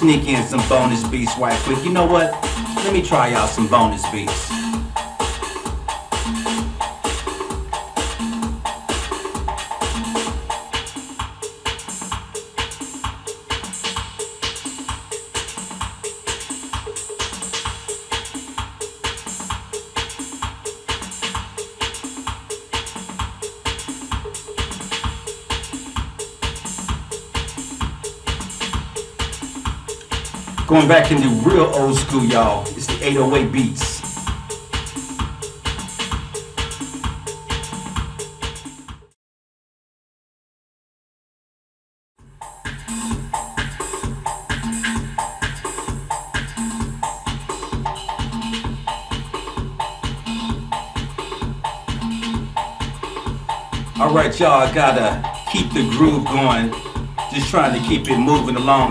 sneak in some bonus beats right quick. You know what? Let me try out some bonus beats. Going back into real old school, y'all. It's the 808 beats. All right, y'all. I gotta keep the groove going. Just trying to keep it moving along.